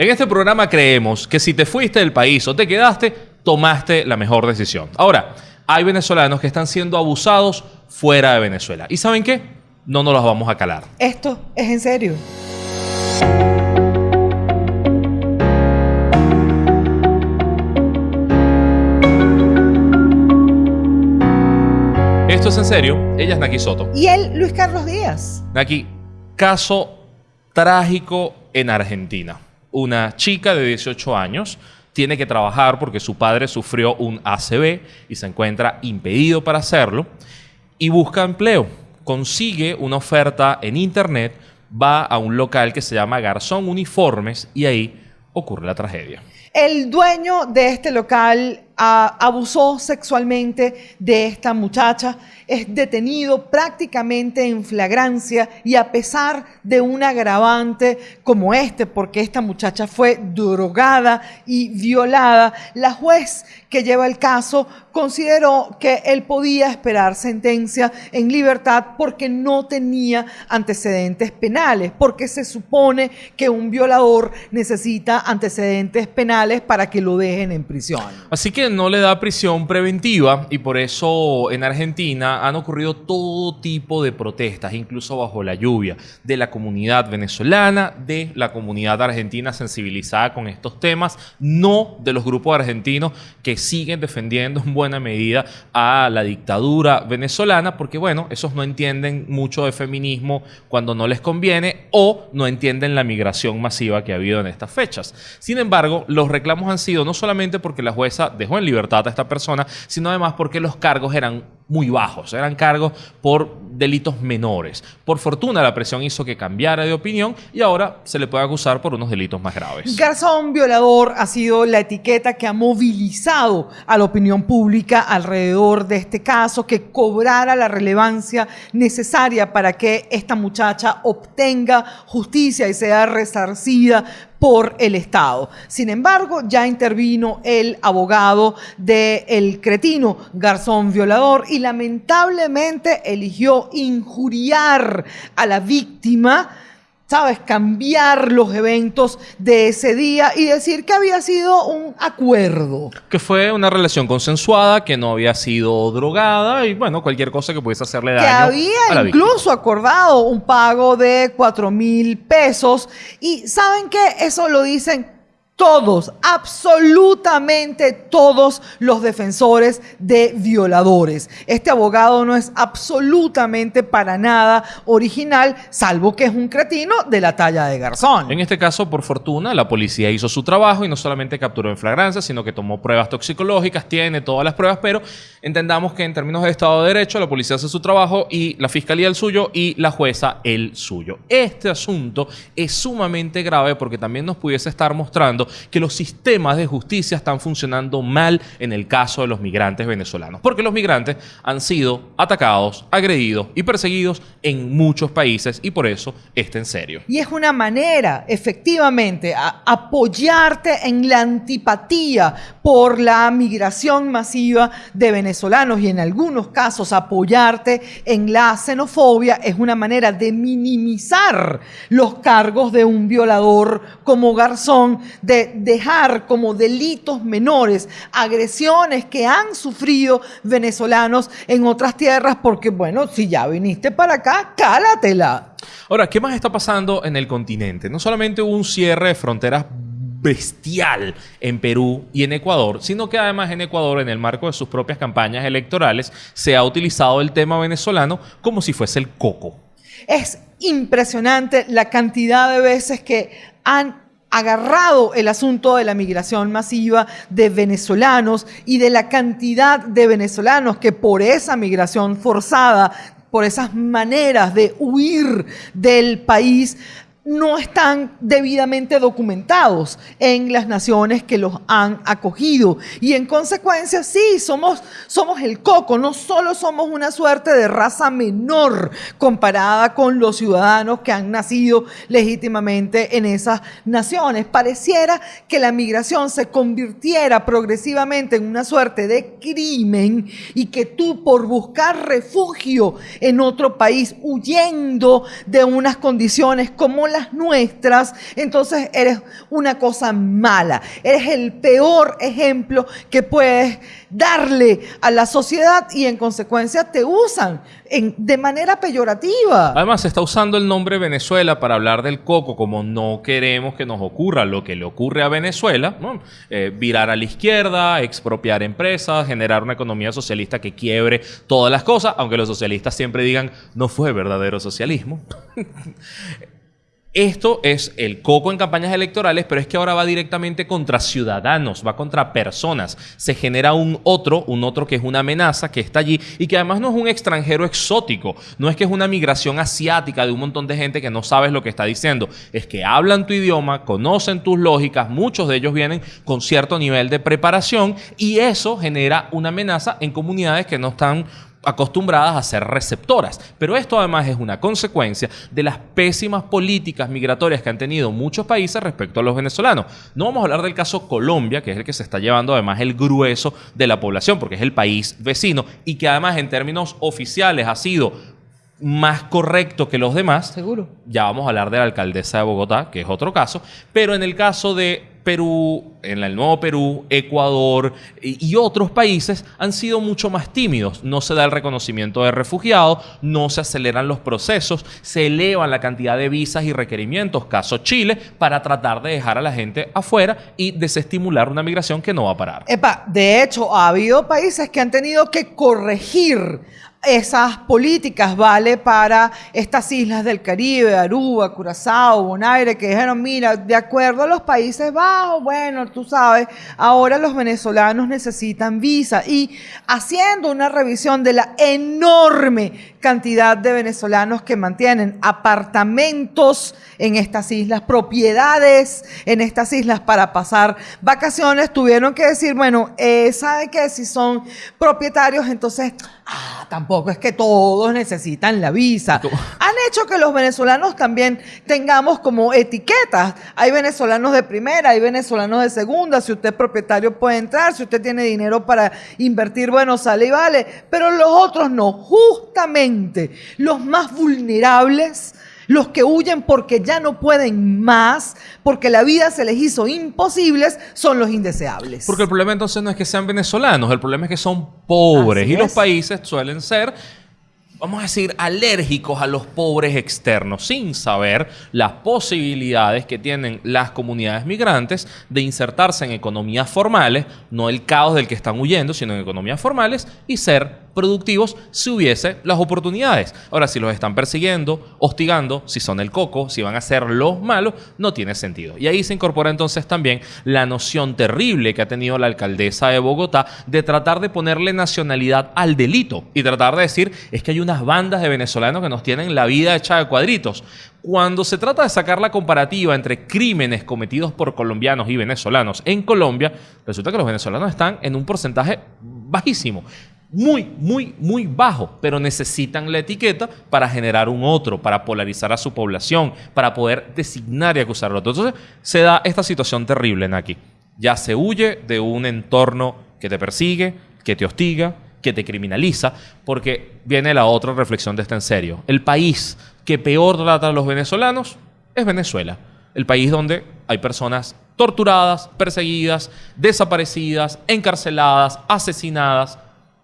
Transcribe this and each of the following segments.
En este programa creemos que si te fuiste del país o te quedaste, tomaste la mejor decisión. Ahora, hay venezolanos que están siendo abusados fuera de Venezuela. ¿Y saben qué? No nos los vamos a calar. Esto es en serio. Esto es en serio. Ella es Naki Soto. Y él, Luis Carlos Díaz. Naki, caso trágico en Argentina. Una chica de 18 años tiene que trabajar porque su padre sufrió un ACV y se encuentra impedido para hacerlo y busca empleo. Consigue una oferta en internet, va a un local que se llama Garzón Uniformes y ahí ocurre la tragedia. El dueño de este local abusó sexualmente de esta muchacha, es detenido prácticamente en flagrancia y a pesar de un agravante como este, porque esta muchacha fue drogada y violada, la juez que lleva el caso consideró que él podía esperar sentencia en libertad porque no tenía antecedentes penales, porque se supone que un violador necesita antecedentes penales para que lo dejen en prisión. Así que no le da prisión preventiva y por eso en Argentina han ocurrido todo tipo de protestas, incluso bajo la lluvia, de la comunidad venezolana, de la comunidad argentina sensibilizada con estos temas, no de los grupos argentinos que siguen defendiendo en buena medida a la dictadura venezolana, porque bueno, esos no entienden mucho de feminismo cuando no les conviene o no entienden la migración masiva que ha habido en estas fechas. Sin embargo, los reclamos han sido no solamente porque la jueza dejó en libertad a esta persona, sino además porque los cargos eran muy bajos, eran cargos por delitos menores. Por fortuna la presión hizo que cambiara de opinión y ahora se le puede acusar por unos delitos más graves. Garzón violador ha sido la etiqueta que ha movilizado a la opinión pública alrededor de este caso, que cobrara la relevancia necesaria para que esta muchacha obtenga justicia y sea resarcida por el Estado. Sin embargo, ya intervino el abogado del el cretino Garzón Violador y lamentablemente eligió injuriar a la víctima ¿sabes? Cambiar los eventos de ese día y decir que había sido un acuerdo. Que fue una relación consensuada, que no había sido drogada y bueno, cualquier cosa que pudiese hacerle daño. Que había incluso acordado un pago de 4 mil pesos. Y ¿saben qué? Eso lo dicen todos, absolutamente todos los defensores de violadores. Este abogado no es absolutamente para nada original, salvo que es un cretino de la talla de Garzón. En este caso, por fortuna, la policía hizo su trabajo y no solamente capturó en flagrancia, sino que tomó pruebas toxicológicas, tiene todas las pruebas, pero entendamos que en términos de Estado de Derecho, la policía hace su trabajo y la fiscalía el suyo y la jueza el suyo. Este asunto es sumamente grave porque también nos pudiese estar mostrando que los sistemas de justicia están funcionando mal en el caso de los migrantes venezolanos, porque los migrantes han sido atacados, agredidos y perseguidos en muchos países y por eso está en serio. Y es una manera, efectivamente, apoyarte en la antipatía por la migración masiva de venezolanos y en algunos casos apoyarte en la xenofobia es una manera de minimizar los cargos de un violador como Garzón, de dejar como delitos menores agresiones que han sufrido venezolanos en otras tierras, porque bueno, si ya viniste para acá, cálatela. Ahora, ¿qué más está pasando en el continente? No solamente hubo un cierre de fronteras bestial en Perú y en Ecuador, sino que además en Ecuador, en el marco de sus propias campañas electorales, se ha utilizado el tema venezolano como si fuese el coco. Es impresionante la cantidad de veces que han agarrado el asunto de la migración masiva de venezolanos y de la cantidad de venezolanos que por esa migración forzada, por esas maneras de huir del país, no están debidamente documentados en las naciones que los han acogido. Y en consecuencia, sí, somos, somos el coco, no solo somos una suerte de raza menor comparada con los ciudadanos que han nacido legítimamente en esas naciones. Pareciera que la migración se convirtiera progresivamente en una suerte de crimen y que tú por buscar refugio en otro país, huyendo de unas condiciones como las nuestras, entonces eres una cosa mala. Eres el peor ejemplo que puedes darle a la sociedad y en consecuencia te usan de manera peyorativa. Además, se está usando el nombre Venezuela para hablar del coco, como no queremos que nos ocurra lo que le ocurre a Venezuela, eh, virar a la izquierda, expropiar empresas, generar una economía socialista que quiebre todas las cosas, aunque los socialistas siempre digan, no fue verdadero socialismo. Esto es el coco en campañas electorales, pero es que ahora va directamente contra ciudadanos, va contra personas. Se genera un otro, un otro que es una amenaza, que está allí y que además no es un extranjero exótico, no es que es una migración asiática de un montón de gente que no sabes lo que está diciendo, es que hablan tu idioma, conocen tus lógicas, muchos de ellos vienen con cierto nivel de preparación y eso genera una amenaza en comunidades que no están acostumbradas a ser receptoras. Pero esto además es una consecuencia de las pésimas políticas migratorias que han tenido muchos países respecto a los venezolanos. No vamos a hablar del caso Colombia, que es el que se está llevando además el grueso de la población, porque es el país vecino y que además en términos oficiales ha sido más correcto que los demás. Seguro. Ya vamos a hablar de la alcaldesa de Bogotá, que es otro caso. Pero en el caso de Perú, en el nuevo Perú, Ecuador y, otros países han sido mucho más tímidos. No se da el reconocimiento de refugiados, no se aceleran los procesos, se elevan la cantidad de visas y requerimientos, caso Chile, para tratar de dejar a la gente afuera y desestimular una migración que no va a parar. Epa, de hecho, ha habido países que han tenido que corregir esas políticas vale para estas islas del Caribe, Aruba, Curazao, Bonaire, que dijeron, mira, de acuerdo a los Países Bajos, bueno, tú sabes, ahora los venezolanos necesitan visa. Y haciendo una revisión de la enorme cantidad de venezolanos que mantienen apartamentos en estas islas, propiedades en estas islas para pasar vacaciones, tuvieron que decir, bueno, eh, ¿sabe qué? Si son propietarios, entonces, ah, tampoco es que todos necesitan la visa. Han hecho que los venezolanos también tengamos como etiquetas. Hay venezolanos de primera, hay venezolanos de segunda. Si usted es propietario puede entrar, si usted tiene dinero para invertir, bueno, sale y vale. Pero los otros no. Justamente los más vulnerables los que huyen porque ya no pueden más, porque la vida se les hizo imposibles, son los indeseables. Porque el problema entonces no es que sean venezolanos, el problema es que son pobres y los países suelen ser vamos a decir, alérgicos a los pobres externos, sin saber las posibilidades que tienen las comunidades migrantes de insertarse en economías formales, no el caos del que están huyendo, sino en economías formales y ser productivos si hubiese las oportunidades. Ahora, si los están persiguiendo, hostigando, si son el coco, si van a ser los malos, no tiene sentido. Y ahí se incorpora entonces también la noción terrible que ha tenido la alcaldesa de Bogotá de tratar de ponerle nacionalidad al delito y tratar de decir es que hay unas bandas de venezolanos que nos tienen la vida hecha de cuadritos. Cuando se trata de sacar la comparativa entre crímenes cometidos por colombianos y venezolanos en Colombia, resulta que los venezolanos están en un porcentaje bajísimo muy, muy, muy bajo, pero necesitan la etiqueta para generar un otro, para polarizar a su población, para poder designar y acusar a otro. Entonces se da esta situación terrible aquí. Ya se huye de un entorno que te persigue, que te hostiga, que te criminaliza, porque viene la otra reflexión de este en serio. El país que peor trata a los venezolanos es Venezuela. El país donde hay personas torturadas, perseguidas, desaparecidas, encarceladas, asesinadas,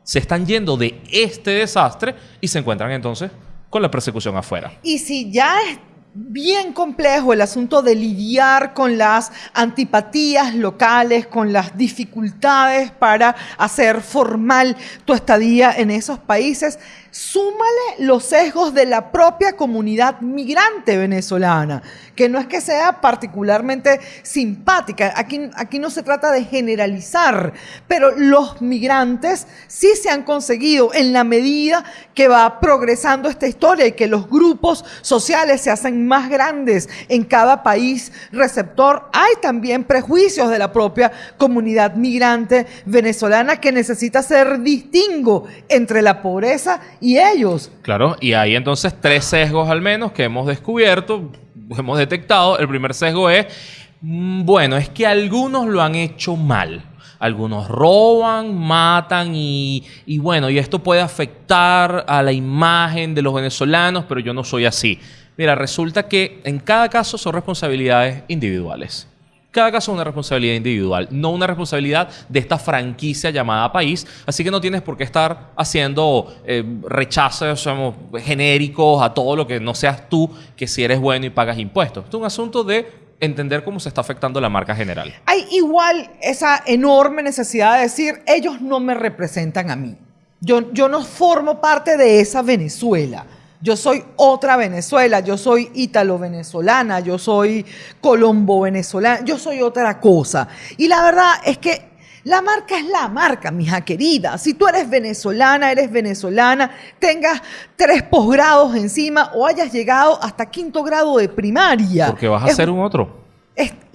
se están yendo de este desastre y se encuentran entonces con la persecución afuera. Y si ya es bien complejo el asunto de lidiar con las antipatías locales, con las dificultades para hacer formal tu estadía en esos países, súmale los sesgos de la propia comunidad migrante venezolana, que no es que sea particularmente simpática, aquí, no se trata de generalizar, pero los migrantes sí se han conseguido en la medida que va progresando esta historia y que los grupos sociales se hacen más grandes en cada país receptor, hay también prejuicios de la propia comunidad migrante venezolana que necesita ser distingo entre la pobreza y ellos. Claro, y hay entonces tres sesgos al menos que hemos descubierto, hemos detectado. El primer sesgo es, mm, bueno, es que algunos lo han hecho mal. Algunos roban, matan y, bueno, y esto puede afectar a la imagen de los venezolanos, pero yo no soy así. Mira, resulta que en cada caso son responsabilidades individuales. Cada caso es una responsabilidad individual, no una responsabilidad de esta franquicia llamada país. Así que no tienes por qué estar haciendo eh, rechazos genéricos a todo lo que no seas tú, que si eres bueno y pagas impuestos. Esto es un asunto de entender cómo se está afectando la marca general. Hay igual esa enorme necesidad de decir, ellos no me representan a mí. Yo, yo no formo parte de esa Venezuela. Yo soy otra Venezuela, yo soy ítalo-venezolana, yo soy colombo-venezolana, yo soy otra cosa. Y la verdad es que la marca es la marca, mija querida. Si tú eres venezolana, eres venezolana, tengas tres posgrados encima o hayas llegado hasta quinto grado de primaria. Porque vas a ser un otro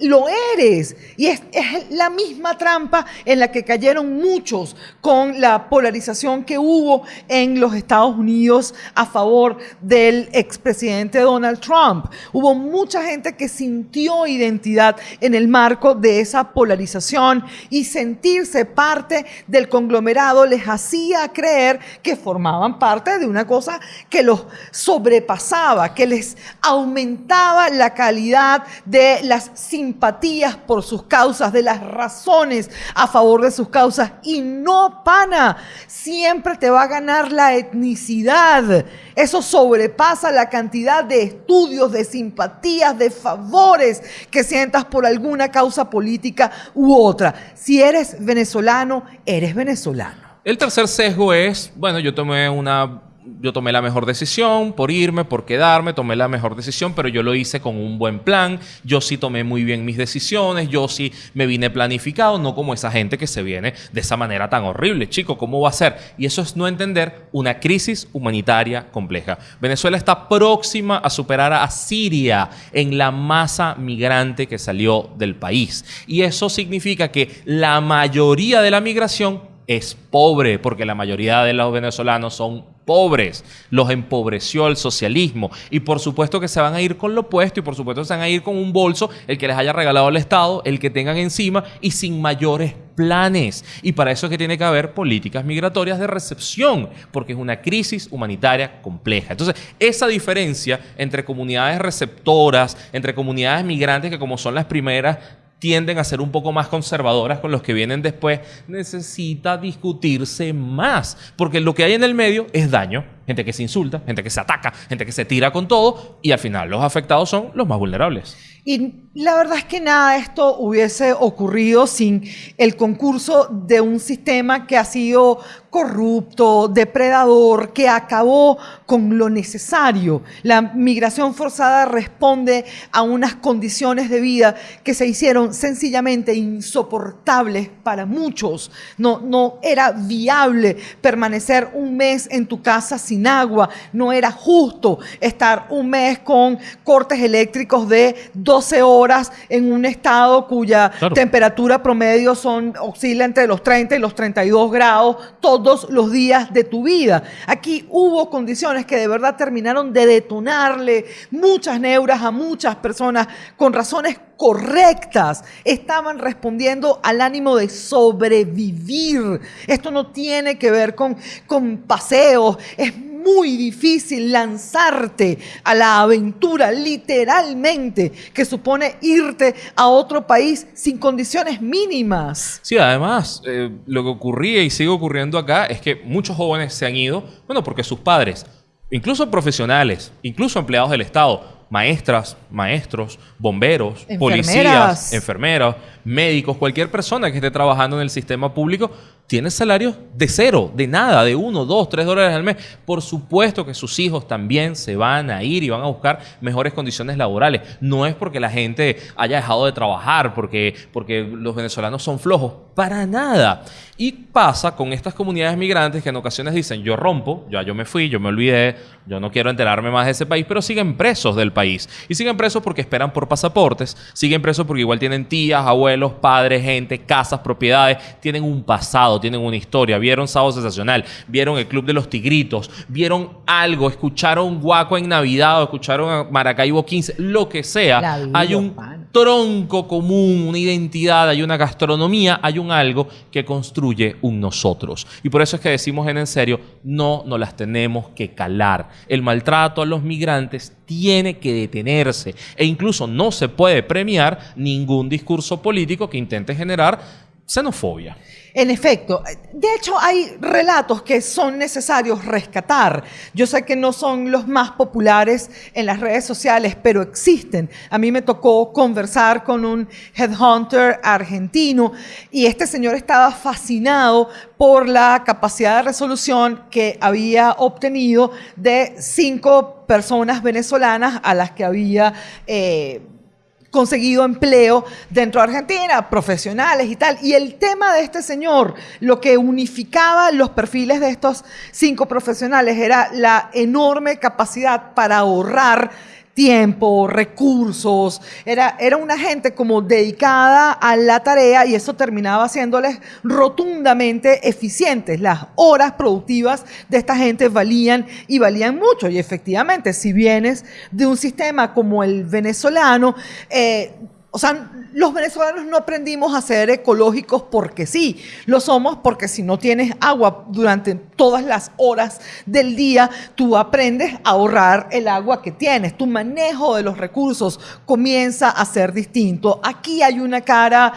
lo eres. Y es, la misma trampa en la que cayeron muchos con la polarización que hubo en los Estados Unidos a favor del expresidente Donald Trump. Hubo mucha gente que sintió identidad en el marco de esa polarización y sentirse parte del conglomerado les hacía creer que formaban parte de una cosa que los sobrepasaba, que les aumentaba la calidad de las por sus causas, de las razones a favor de sus causas. Y no, pana, siempre te va a ganar la etnicidad. Eso sobrepasa la cantidad de estudios, de simpatías, de favores que sientas por alguna causa política u otra. Si eres venezolano, eres venezolano. El tercer sesgo es, bueno, yo tomé una yo tomé la mejor decisión por irme, por quedarme, tomé la mejor decisión, pero yo lo hice con un buen plan, yo sí tomé muy bien mis decisiones, yo sí me vine planificado, no como esa gente que se viene de esa manera tan horrible. Chico, ¿cómo va a ser? Y eso es no entender una crisis humanitaria compleja. Venezuela está próxima a superar a Siria en la masa migrante que salió del país. Y eso significa que la mayoría de la migración es pobre, porque la mayoría de los venezolanos son pobres, los empobreció el socialismo y por supuesto que se van a ir con lo opuesto y por supuesto se van a ir con un bolso, el que les haya regalado el Estado, el que tengan encima y sin mayores planes. Y para eso es que tiene que haber políticas migratorias de recepción, porque es una crisis humanitaria compleja. Entonces, esa diferencia entre comunidades receptoras, entre comunidades migrantes, que como son las primeras, tienden a ser un poco más conservadoras con los que vienen después, necesita discutirse más, porque lo que hay en el medio es daño, gente que se insulta, gente que se ataca, gente que se tira con todo y al final los afectados son los más vulnerables. Y la verdad es que nada de esto hubiese ocurrido sin el concurso de un sistema que ha sido corrupto, depredador, que acabó con lo necesario. La migración forzada responde a unas condiciones de vida que se hicieron sencillamente insoportables para muchos. No, no era viable permanecer un mes en tu casa sin agua, no era justo estar un mes con cortes eléctricos de 12 horas en un estado cuya temperatura promedio son, oscila entre los 30 y los 32 grados todos los días de tu vida. Aquí hubo condiciones que de verdad terminaron de detonarle muchas neuras a muchas personas con razones correctas. Estaban respondiendo al ánimo de sobrevivir. Esto no tiene que ver con, con paseos. Es muy difícil lanzarte a la aventura, literalmente, que supone irte a otro país sin condiciones mínimas. Sí, además, eh, lo que ocurría y sigue ocurriendo acá es que muchos jóvenes se han ido, bueno, porque sus padres, incluso profesionales, incluso empleados del Estado, maestras, maestros, bomberos, policías, enfermeras, médicos, cualquier persona que esté trabajando en el sistema público, tiene salarios de cero, de nada, de uno, dos, tres dólares al mes. Por supuesto que sus hijos también se van a ir y van a buscar mejores condiciones laborales. No es porque la gente haya dejado de trabajar, porque, porque los venezolanos son flojos, para nada. Y pasa con estas comunidades migrantes que en ocasiones dicen, yo rompo, ya yo me fui, yo me olvidé, yo no quiero enterarme más de ese país, pero siguen presos del país. Y siguen presos porque esperan por pasaportes, siguen presos porque igual tienen tías, abuelos, padres, gente, casas, propiedades, tienen un pasado pasado, tienen una historia, vieron Sábado Sensacional, vieron el Club de los Tigritos, vieron algo, escucharon Guaco en Navidad o escucharon a Maracaibo 15, lo que sea. Vida, hay un tronco común, una identidad, hay una gastronomía, hay un algo que construye un nosotros. Y por eso es que decimos en en serio, no nos las tenemos que calar. El maltrato a los migrantes tiene que detenerse e incluso no se puede premiar ningún discurso político que intente generar xenofobia. En efecto, de hecho hay relatos que son necesarios rescatar. Yo sé que no son los más populares en las redes sociales, pero existen. A mí me tocó conversar con un headhunter argentino y este señor estaba fascinado por la capacidad de resolución que había obtenido de cinco personas venezolanas a las que había... eh, conseguido empleo dentro de Argentina, profesionales y tal. Y el tema de este señor, lo que unificaba los perfiles de estos cinco profesionales era la enorme capacidad para ahorrar tiempo, recursos, era, era una gente como dedicada a la tarea y eso terminaba haciéndoles rotundamente eficientes. Las horas productivas de esta gente valían y valían mucho y efectivamente, si vienes de un sistema como el venezolano, eh, o sea, los venezolanos no aprendimos a ser ecológicos porque sí, lo somos porque si no tienes agua durante todas las horas del día, tú aprendes a ahorrar el agua que tienes. Tu manejo de los recursos comienza a ser distinto. Aquí hay una cara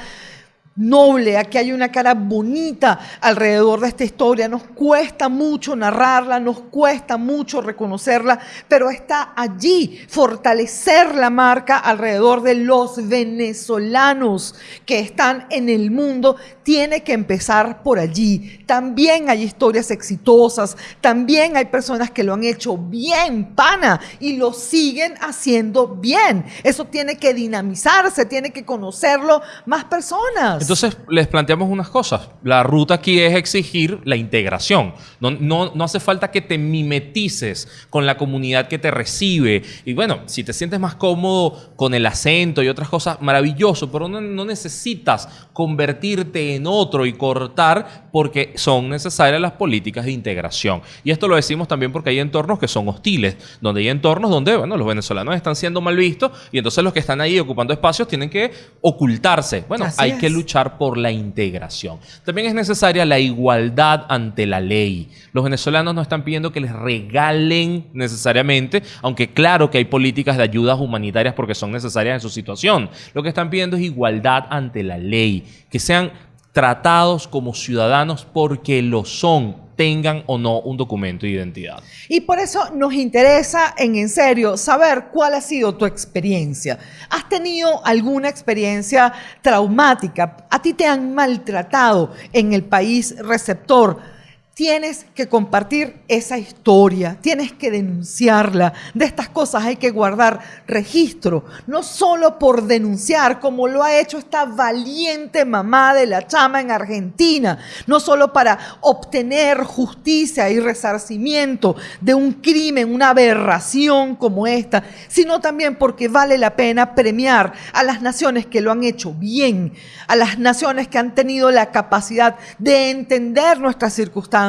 noble, aquí hay una cara bonita alrededor de esta historia. Nos cuesta mucho narrarla, nos cuesta mucho reconocerla, pero está allí, fortalecer la marca alrededor de los venezolanos que están en el mundo, tiene que empezar por allí. También hay historias exitosas, también hay personas que lo han hecho bien, pana, y lo siguen haciendo bien. Eso tiene que dinamizarse, tiene que conocerlo más personas. Entonces les planteamos unas cosas. La ruta aquí es exigir la integración. No, no, no hace falta que te mimetices con la comunidad que te recibe. Y bueno, si te sientes más cómodo con el acento y otras cosas, maravilloso, pero no, no necesitas convertirte en otro y cortar porque son necesarias las políticas de integración. Y esto lo decimos también porque hay entornos que son hostiles, donde hay entornos donde bueno, los venezolanos están siendo mal vistos y entonces los que están ahí ocupando espacios tienen que ocultarse. Bueno, Así hay es. que luchar por la integración. También es necesaria la igualdad ante la ley. Los venezolanos no están pidiendo que les regalen necesariamente, aunque claro que hay políticas de ayudas humanitarias porque son necesarias en su situación. Lo que están pidiendo es igualdad ante la ley, que sean tratados como ciudadanos porque lo son, tengan o no un documento de identidad. Y por eso nos interesa en en serio saber cuál ha sido tu experiencia. ¿Has tenido alguna experiencia traumática? ¿A ti te han maltratado en el país receptor? Tienes que compartir esa historia, tienes que denunciarla. De estas cosas hay que guardar registro, no solo por denunciar, como lo ha hecho esta valiente mamá de la chama en Argentina, no solo para obtener justicia y resarcimiento de un crimen, una aberración como esta, sino también porque vale la pena premiar a las naciones que lo han hecho bien, a las naciones que han tenido la capacidad de entender nuestras circunstancias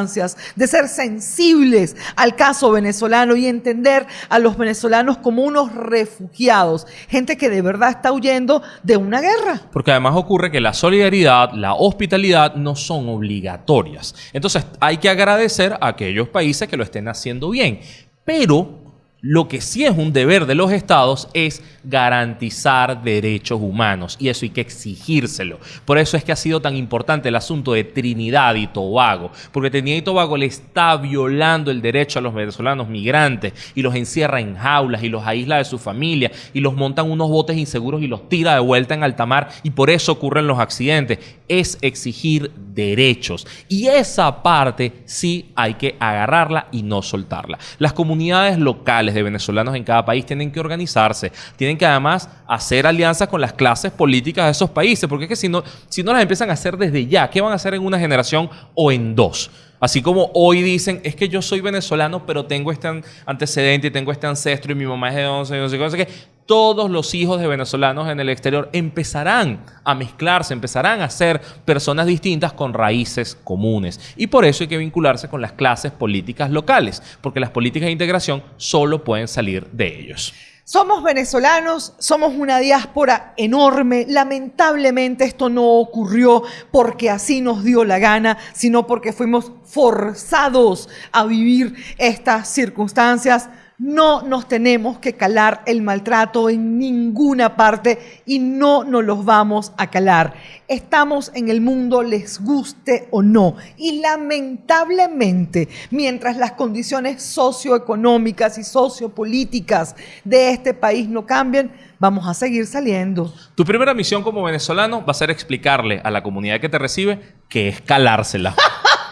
de ser sensibles al caso venezolano y entender a los venezolanos como unos refugiados, gente que de verdad está huyendo de una guerra. Porque además ocurre que la solidaridad, la hospitalidad no son obligatorias. Entonces hay que agradecer a aquellos países que lo estén haciendo bien. Pero lo que sí es un deber de los estados es garantizar derechos humanos y eso hay que exigírselo. Por eso es que ha sido tan importante el asunto de Trinidad y Tobago, porque Trinidad y Tobago le está violando el derecho a los venezolanos migrantes y los encierra en jaulas y los aísla de su familia y los montan unos botes inseguros y los tira de vuelta en alta mar y por eso ocurren los accidentes. Es exigir derechos y esa parte sí hay que agarrarla y no soltarla. Las comunidades locales de venezolanos en cada país tienen que organizarse, tienen que además hacer alianzas con las clases políticas de esos países, porque es que si no, si no las empiezan a hacer desde ya, ¿qué van a hacer en una generación o en dos? Así como hoy dicen, es que yo soy venezolano, pero tengo este an- antecedente y tengo este ancestro y mi mamá es de 11, no sé qué, no sé qué. Todos los hijos de venezolanos en el exterior empezarán a mezclarse, empezarán a ser personas distintas con raíces comunes. Y por eso hay que vincularse con las clases políticas locales, porque las políticas de integración solo pueden salir de ellos. Somos venezolanos, somos una diáspora enorme. Lamentablemente esto no ocurrió porque así nos dio la gana, sino porque fuimos forzados a vivir estas circunstancias no nos tenemos que calar el maltrato en ninguna parte y no nos los vamos a calar. Estamos en el mundo, les guste o no. Y lamentablemente, mientras las condiciones socioeconómicas y sociopolíticas de este país no cambien, vamos a seguir saliendo. Tu primera misión como venezolano va a ser explicarle a la comunidad que te recibe que es calársela.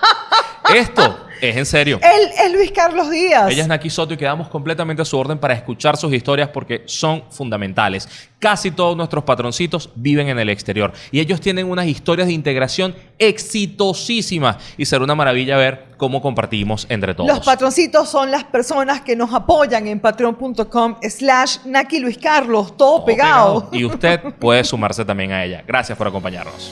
Esto es en serio. Él es Luis Carlos Díaz. Ella es Naki Soto y quedamos completamente a su orden para escuchar sus historias porque son fundamentales. Casi todos nuestros patroncitos viven en el exterior y ellos tienen unas historias de integración exitosísimas y será una maravilla ver cómo compartimos entre todos. Los patroncitos son las personas que nos apoyan en patreon.com slash Naki Luis Carlos, todo, pegado. Y usted puede sumarse también a ella. Gracias por acompañarnos.